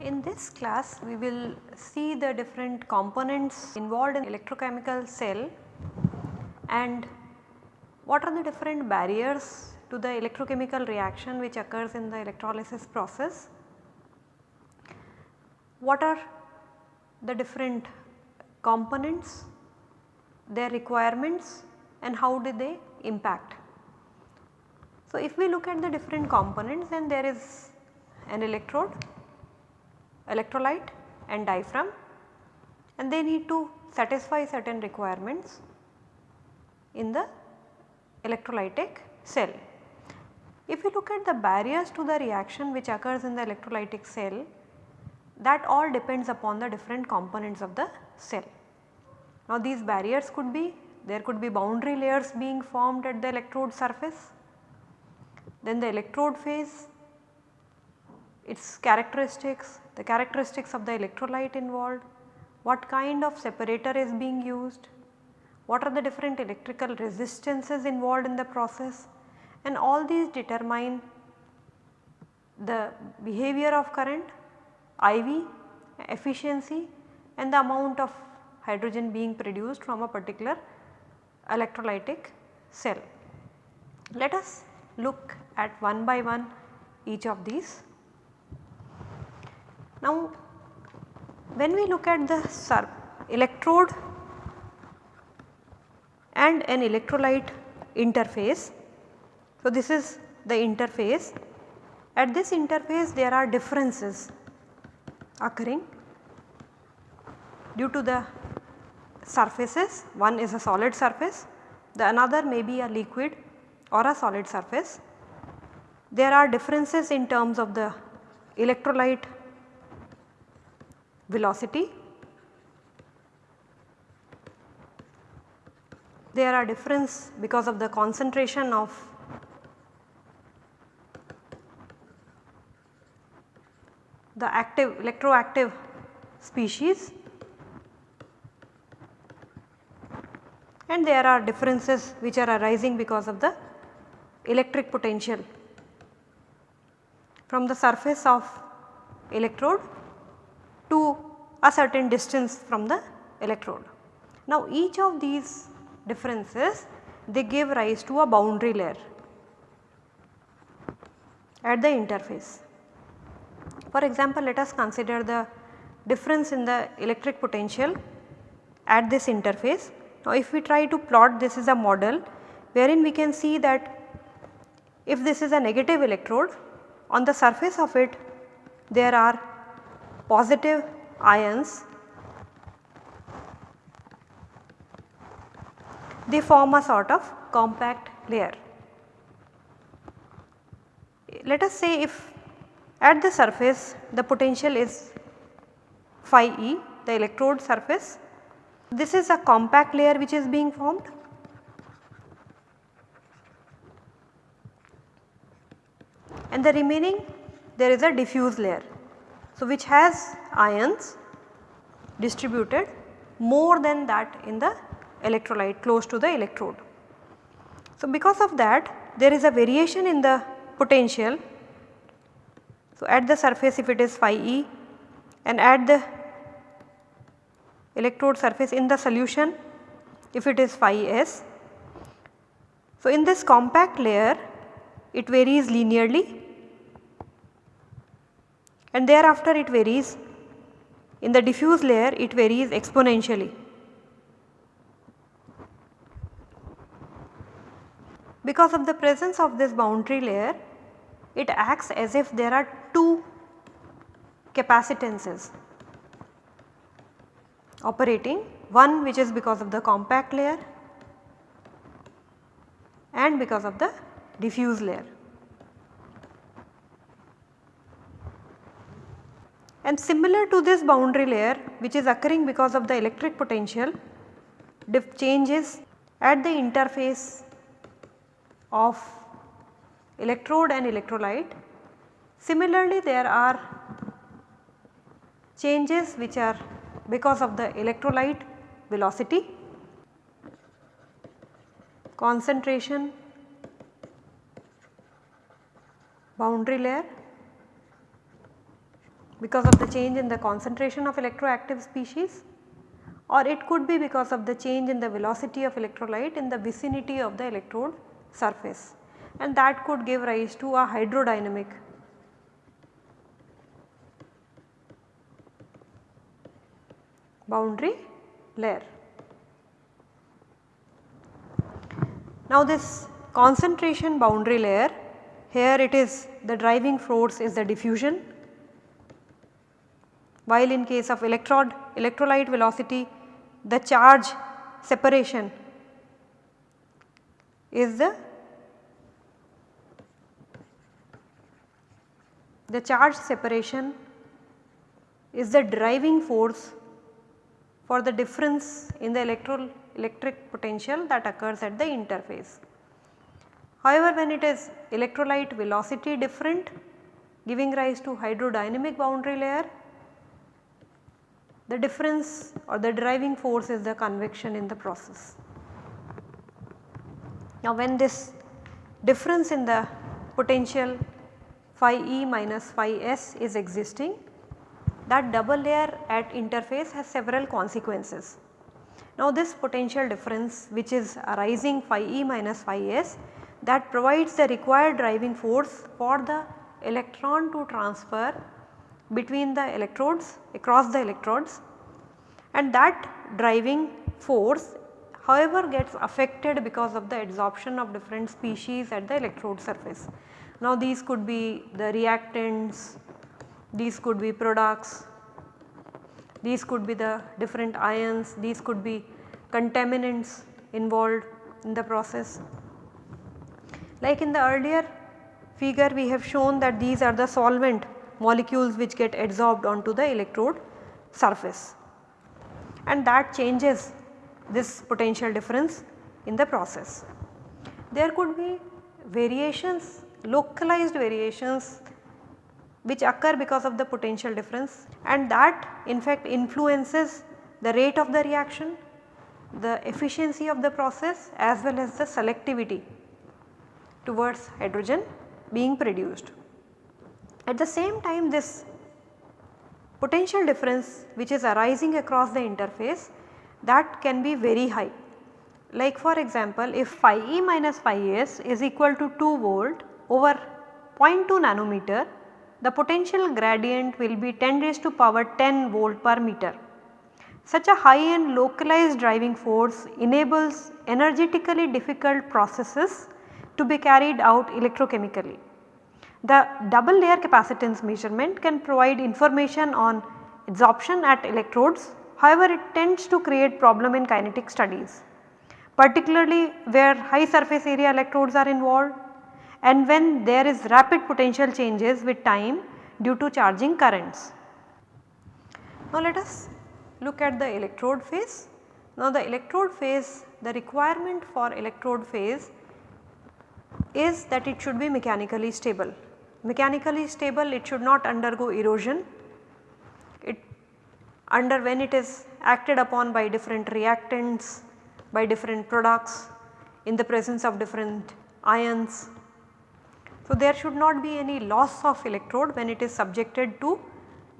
In this class we will see the different components involved in electrochemical cell and what are the different barriers to the electrochemical reaction which occurs in the electrolysis process. What are the different components, their requirements and how do they impact. So, if we look at the different components then there is an electrode electrolyte and diaphragm and they need to satisfy certain requirements in the electrolytic cell. If you look at the barriers to the reaction which occurs in the electrolytic cell that all depends upon the different components of the cell. Now these barriers could be there could be boundary layers being formed at the electrode surface, then the electrode phase, its characteristics, the characteristics of the electrolyte involved, what kind of separator is being used, what are the different electrical resistances involved in the process and all these determine the behavior of current, IV, efficiency and the amount of hydrogen being produced from a particular electrolytic cell. Let us look at one by one each of these. Now when we look at the electrode and an electrolyte interface. So, this is the interface at this interface there are differences occurring due to the surfaces one is a solid surface the another may be a liquid or a solid surface. There are differences in terms of the electrolyte velocity. There are difference because of the concentration of the active electroactive species and there are differences which are arising because of the electric potential from the surface of electrode to a certain distance from the electrode. Now each of these differences they give rise to a boundary layer at the interface. For example, let us consider the difference in the electric potential at this interface. Now if we try to plot this is a model wherein we can see that if this is a negative electrode on the surface of it there are positive ions they form a sort of compact layer. Let us say if at the surface the potential is phi e the electrode surface this is a compact layer which is being formed and the remaining there is a diffuse layer. So, which has ions distributed more than that in the electrolyte close to the electrode. So, because of that there is a variation in the potential. So, at the surface if it is phi e and at the electrode surface in the solution if it is phi s. So, in this compact layer it varies linearly and thereafter it varies in the diffuse layer it varies exponentially. Because of the presence of this boundary layer it acts as if there are two capacitances operating one which is because of the compact layer and because of the diffuse layer. And similar to this boundary layer which is occurring because of the electric potential changes at the interface of electrode and electrolyte. Similarly there are changes which are because of the electrolyte velocity, concentration, boundary layer because of the change in the concentration of electroactive species or it could be because of the change in the velocity of electrolyte in the vicinity of the electrode surface and that could give rise to a hydrodynamic boundary layer. Now this concentration boundary layer here it is the driving force is the diffusion while in case of electrode electrolyte velocity the charge separation is the the charge separation is the driving force for the difference in the electro electric potential that occurs at the interface. However, when it is electrolyte velocity different giving rise to hydrodynamic boundary layer the difference or the driving force is the convection in the process. Now when this difference in the potential phi E minus phi S is existing that double layer at interface has several consequences. Now this potential difference which is arising phi E minus phi S that provides the required driving force for the electron to transfer between the electrodes across the electrodes and that driving force however gets affected because of the adsorption of different species at the electrode surface. Now these could be the reactants, these could be products, these could be the different ions, these could be contaminants involved in the process. Like in the earlier figure we have shown that these are the solvent molecules which get adsorbed onto the electrode surface and that changes this potential difference in the process. There could be variations localized variations which occur because of the potential difference and that in fact influences the rate of the reaction, the efficiency of the process as well as the selectivity towards hydrogen being produced. At the same time this potential difference which is arising across the interface that can be very high. Like for example, if phi E minus phi S is equal to 2 volt over 0.2 nanometer, the potential gradient will be 10 raised to power 10 volt per meter. Such a high and localized driving force enables energetically difficult processes to be carried out electrochemically. The double layer capacitance measurement can provide information on adsorption at electrodes however it tends to create problem in kinetic studies particularly where high surface area electrodes are involved and when there is rapid potential changes with time due to charging currents. Now let us look at the electrode phase. Now the electrode phase the requirement for electrode phase is that it should be mechanically stable mechanically stable it should not undergo erosion. It under when it is acted upon by different reactants, by different products in the presence of different ions. So, there should not be any loss of electrode when it is subjected to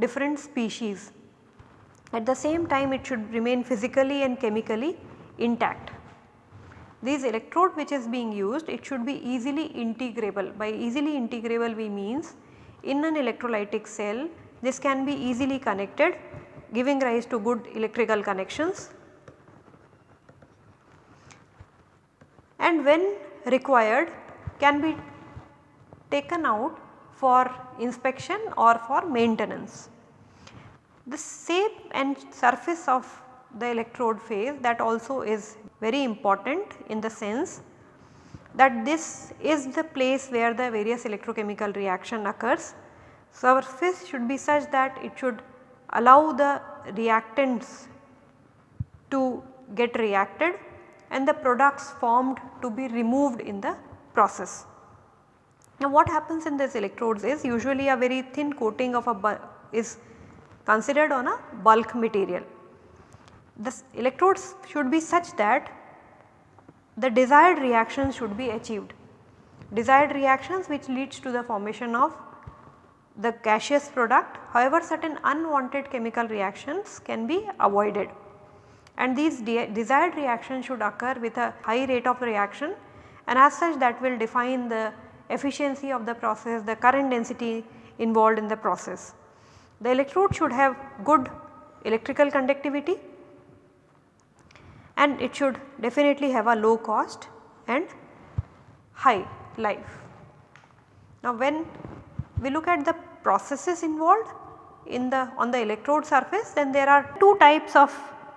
different species. At the same time it should remain physically and chemically intact. These electrode which is being used it should be easily integrable by easily integrable we means in an electrolytic cell this can be easily connected giving rise to good electrical connections and when required can be taken out for inspection or for maintenance. The shape and surface of the electrode phase that also is very important in the sense that this is the place where the various electrochemical reaction occurs. Surface should be such that it should allow the reactants to get reacted and the products formed to be removed in the process. Now what happens in these electrodes is usually a very thin coating of a is considered on a bulk material. The electrodes should be such that the desired reactions should be achieved. Desired reactions which leads to the formation of the gaseous product however certain unwanted chemical reactions can be avoided and these de desired reactions should occur with a high rate of reaction and as such that will define the efficiency of the process, the current density involved in the process. The electrode should have good electrical conductivity and it should definitely have a low cost and high life. Now when we look at the processes involved in the on the electrode surface then there are two types of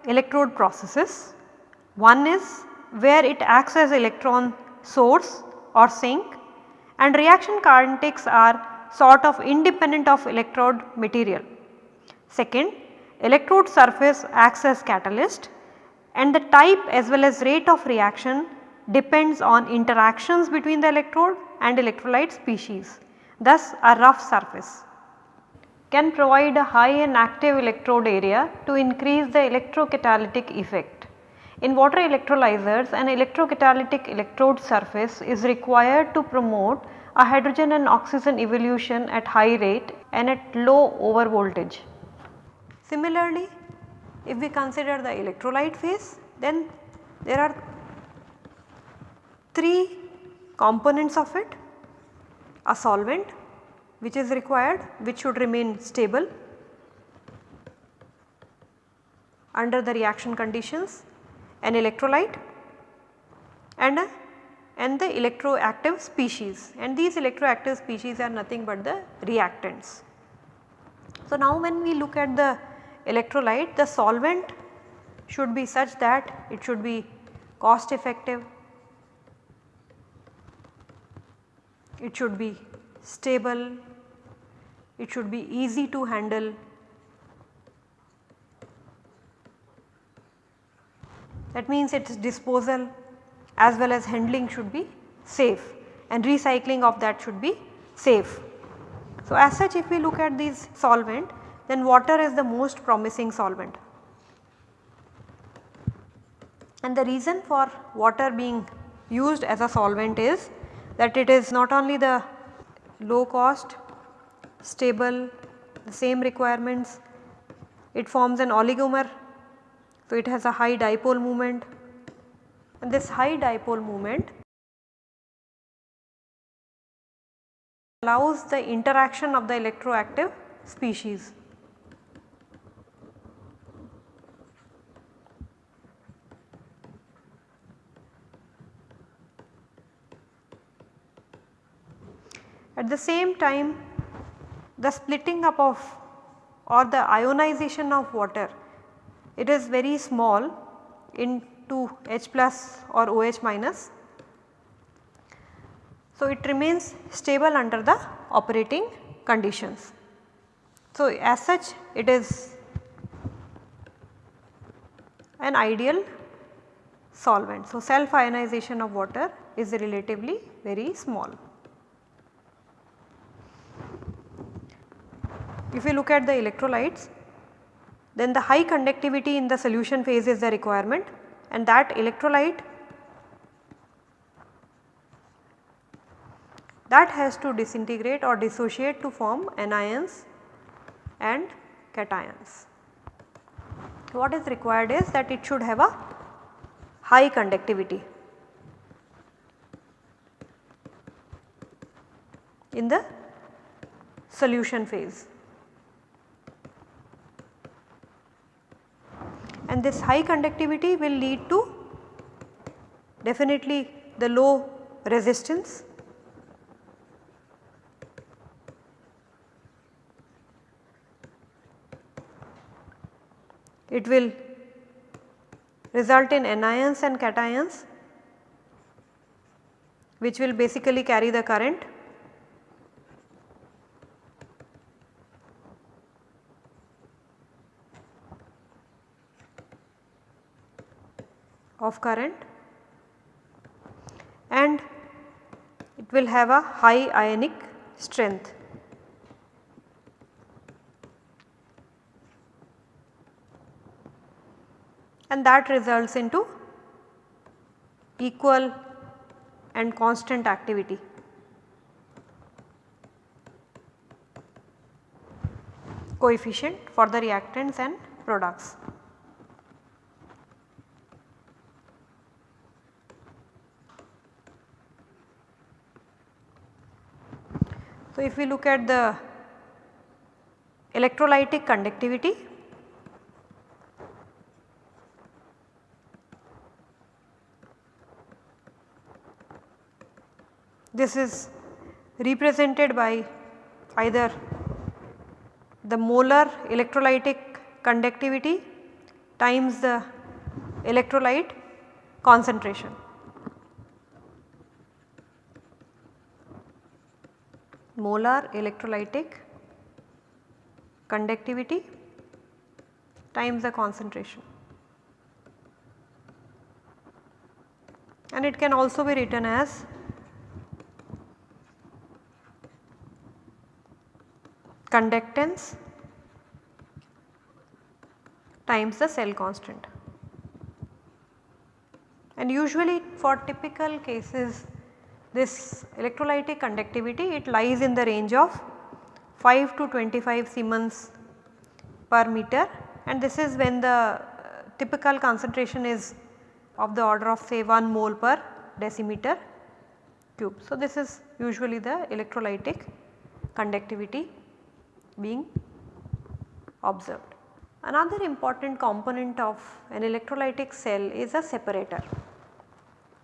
electrode processes. One is where it acts as electron source or sink and reaction kinetics are sort of independent of electrode material. Second electrode surface acts as catalyst and the type as well as rate of reaction depends on interactions between the electrode and electrolyte species. Thus a rough surface can provide a high and active electrode area to increase the electrocatalytic effect. In water electrolyzers an electrocatalytic electrode surface is required to promote a hydrogen and oxygen evolution at high rate and at low over voltage. Similarly, if we consider the electrolyte phase then there are 3 components of it a solvent which is required which should remain stable under the reaction conditions an electrolyte and a and the electroactive species. And these electroactive species are nothing but the reactants. So, now when we look at the electrolyte the solvent should be such that it should be cost effective, it should be stable, it should be easy to handle that means its disposal as well as handling should be safe and recycling of that should be safe. So, as such if we look at these solvent then water is the most promising solvent. And the reason for water being used as a solvent is that it is not only the low cost, stable, the same requirements, it forms an oligomer. So, it has a high dipole moment and this high dipole moment allows the interaction of the electroactive species. At the same time the splitting up of or the ionization of water it is very small into H plus or OH minus. So, it remains stable under the operating conditions. So, as such it is an ideal solvent. So, self ionization of water is relatively very small. If you look at the electrolytes then the high conductivity in the solution phase is the requirement and that electrolyte that has to disintegrate or dissociate to form anions and cations. What is required is that it should have a high conductivity in the solution phase. And this high conductivity will lead to definitely the low resistance. It will result in anions and cations which will basically carry the current of current and it will have a high ionic strength. and that results into equal and constant activity. coefficient for the reactants and products. So, if we look at the electrolytic conductivity, this is represented by either the molar electrolytic conductivity times the electrolyte concentration. Molar electrolytic conductivity times the concentration. And it can also be written as conductance times the cell constant. And usually for typical cases this electrolytic conductivity it lies in the range of 5 to 25 Siemens per meter and this is when the uh, typical concentration is of the order of say 1 mole per decimeter cube. So, this is usually the electrolytic conductivity being observed. Another important component of an electrolytic cell is a separator.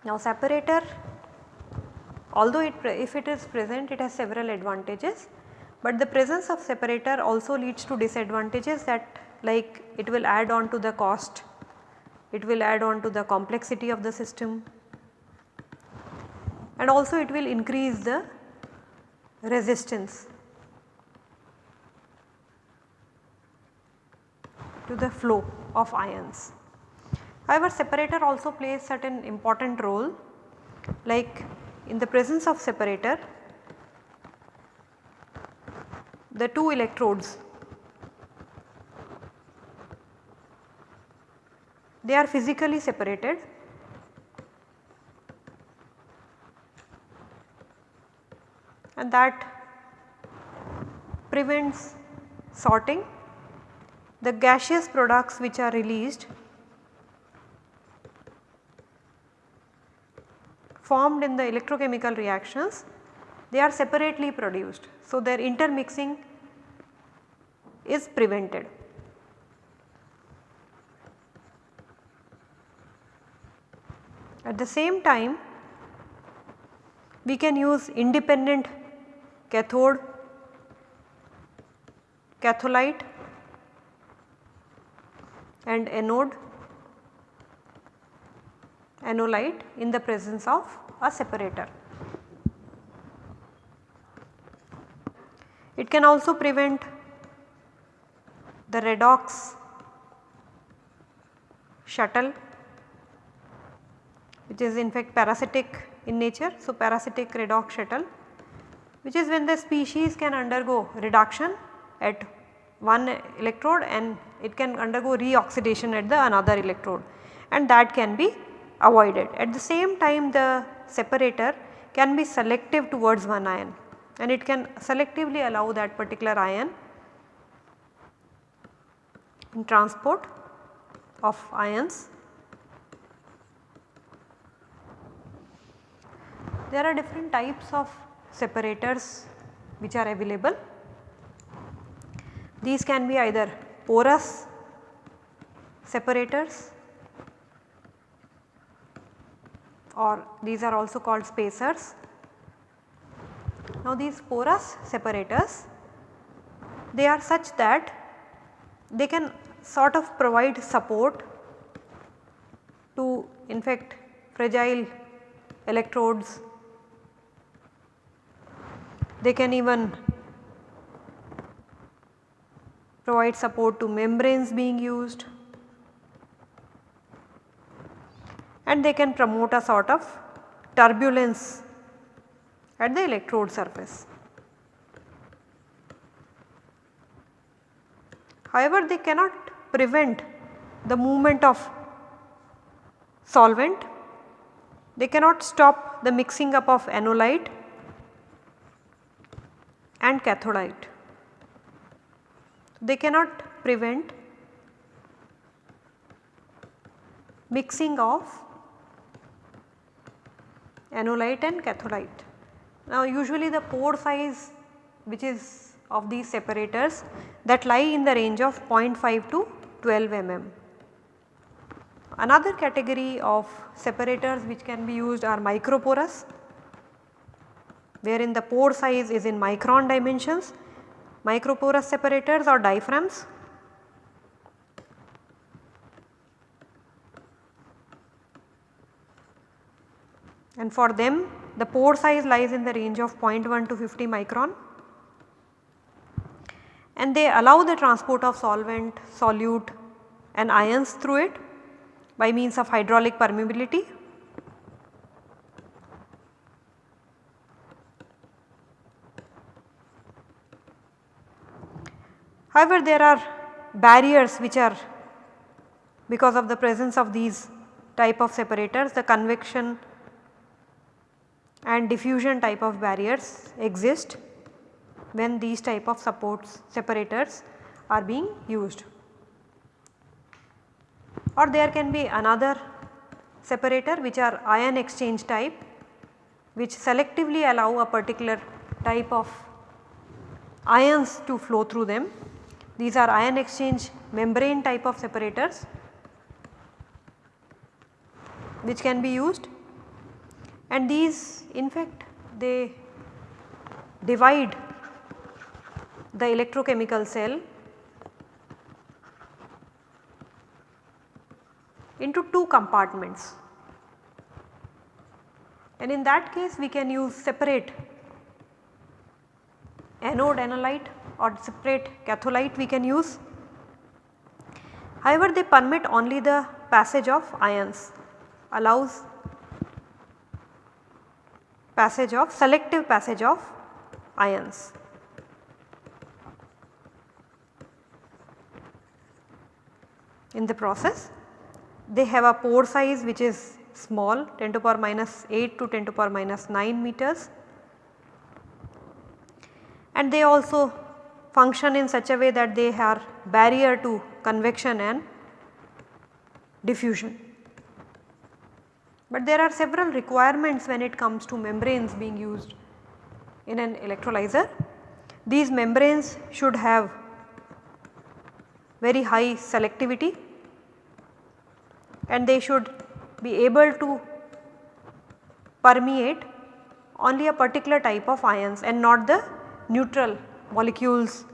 Now separator although it if it is present it has several advantages, but the presence of separator also leads to disadvantages that like it will add on to the cost, it will add on to the complexity of the system and also it will increase the resistance to the flow of ions. However, separator also plays certain important role like in the presence of separator the two electrodes they are physically separated and that prevents sorting. The gaseous products which are released formed in the electrochemical reactions they are separately produced. So, their intermixing is prevented. At the same time we can use independent cathode, catholyte and anode anolyte in the presence of a separator. It can also prevent the redox shuttle which is in fact parasitic in nature. So, parasitic redox shuttle which is when the species can undergo reduction at one electrode and it can undergo reoxidation at the another electrode and that can be avoided. At the same time the separator can be selective towards one ion and it can selectively allow that particular ion in transport of ions. There are different types of separators which are available. These can be either porous separators or these are also called spacers. Now these porous separators they are such that they can sort of provide support to in fact fragile electrodes. They can even provide support to membranes being used and they can promote a sort of turbulence at the electrode surface. However, they cannot prevent the movement of solvent, they cannot stop the mixing up of anolyte and catholyte. They cannot prevent mixing of anolyte and catholyte. Now usually the pore size which is of these separators that lie in the range of 0.5 to 12 mm. Another category of separators which can be used are microporous wherein the pore size is in micron dimensions, microporous separators or diaphragms. And for them the pore size lies in the range of 0.1 to 50 micron and they allow the transport of solvent, solute and ions through it by means of hydraulic permeability. However, there are barriers which are because of the presence of these type of separators the convection and diffusion type of barriers exist when these type of supports separators are being used. Or there can be another separator which are ion exchange type which selectively allow a particular type of ions to flow through them. These are ion exchange membrane type of separators which can be used and these in fact they divide the electrochemical cell into two compartments and in that case we can use separate anode anolyte or separate catholyte we can use. However, they permit only the passage of ions allows passage of selective passage of ions. in the process. They have a pore size which is small 10 to power minus 8 to 10 to power minus 9 meters and they also function in such a way that they are barrier to convection and diffusion. But there are several requirements when it comes to membranes being used in an electrolyzer. These membranes should have very high selectivity and they should be able to permeate only a particular type of ions and not the neutral molecules.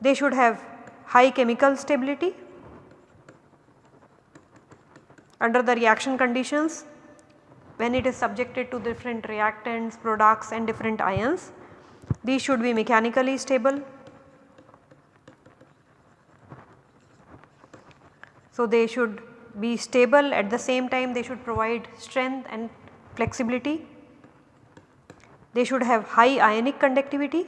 They should have high chemical stability under the reaction conditions when it is subjected to different reactants, products and different ions. These should be mechanically stable So, they should be stable at the same time they should provide strength and flexibility. They should have high ionic conductivity.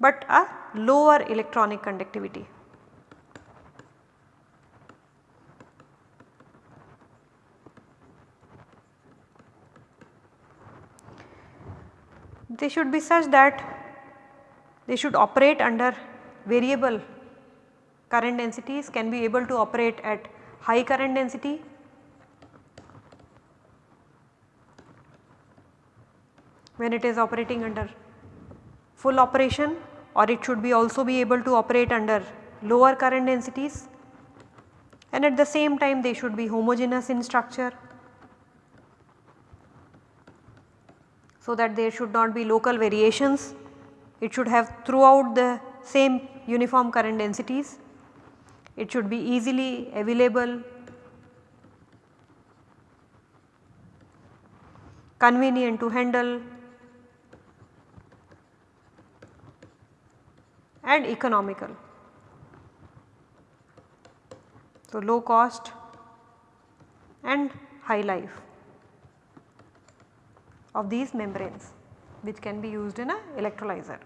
but a lower electronic conductivity. they should be such that they should operate under variable current densities can be able to operate at high current density when it is operating under full operation or it should be also be able to operate under lower current densities and at the same time they should be homogeneous in structure so that there should not be local variations. It should have throughout the same uniform current densities. It should be easily available, convenient to handle and economical. So, low cost and high life of these membranes. which can be used in a electrolyzer.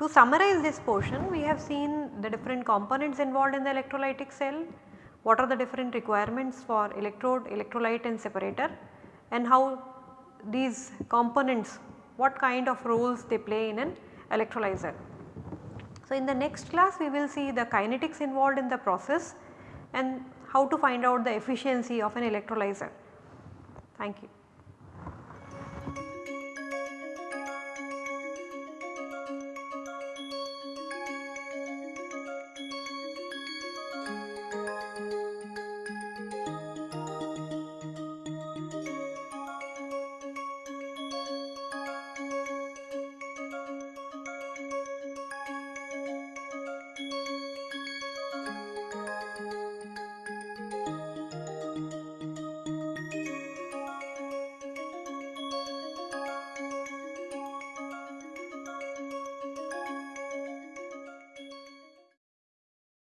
To summarize this portion we have seen the different components involved in the electrolytic cell, what are the different requirements for electrode, electrolyte and separator and how these components what kind of roles they play in an electrolyzer. So, in the next class we will see the kinetics involved in the process and how to find out the efficiency of an electrolyzer. Thank you.